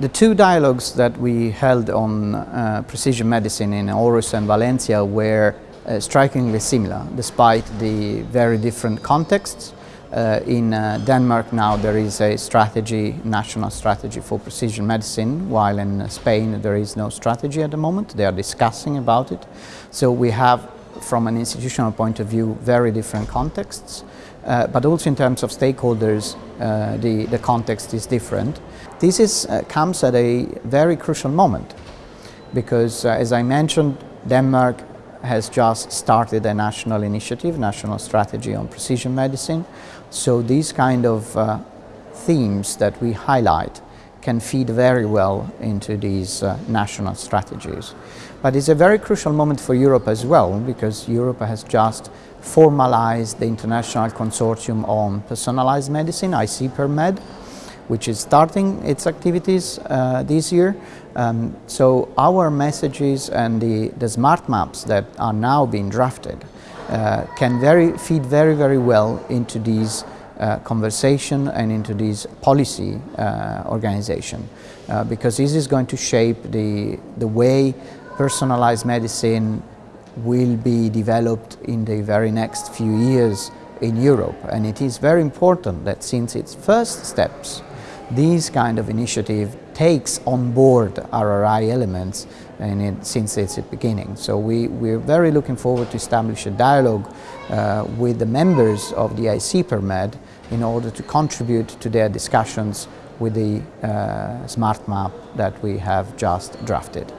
The two dialogues that we held on uh, precision medicine in Aarhus and Valencia were uh, strikingly similar, despite the very different contexts. Uh, in uh, Denmark now there is a strategy, national strategy for precision medicine, while in Spain there is no strategy at the moment. They are discussing about it. So we have, from an institutional point of view, very different contexts. Uh, but also in terms of stakeholders, uh, the, the context is different. This is, uh, comes at a very crucial moment because, uh, as I mentioned, Denmark has just started a national initiative, national strategy on precision medicine. So these kind of uh, themes that we highlight can feed very well into these uh, national strategies. But it's a very crucial moment for Europe as well because Europe has just formalized the International Consortium on Personalized Medicine, ICPERMED, which is starting its activities uh, this year. Um, so our messages and the, the smart maps that are now being drafted uh, can very, feed very, very well into these uh, conversation and into this policy uh, organization uh, because this is going to shape the, the way personalized medicine will be developed in the very next few years in Europe. And it is very important that since its first steps this kind of initiative takes on board RRI elements and it, since its beginning. So we, we're very looking forward to establish a dialogue uh, with the members of the IC ICPERMED in order to contribute to their discussions with the uh, smart map that we have just drafted.